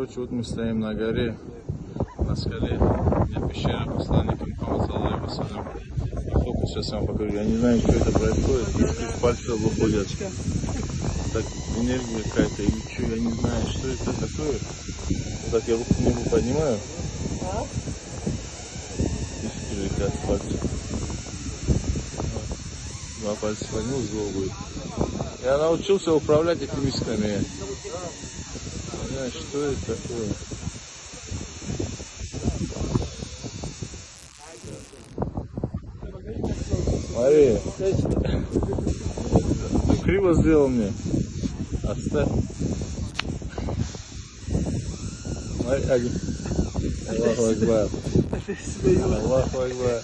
Короче, вот мы стоим на горе, на скале, где пещера посланника Мухаммада Саллаху. Сколько сейчас я вам покажу, я не знаю, что это происходит, из пальцев выходят. Так, энергия какая-то или что, я не знаю, что это такое. Вот так я руку к небу поднимаю. Искры с пальцев. Два пальца поднял, зло будет. Я научился управлять этими. Не знаю, что это такое. Смотри. Ну, криво сделал мне. Оставь. Смотри, Аги. Аллаху Акбар. Аллаху Акбар.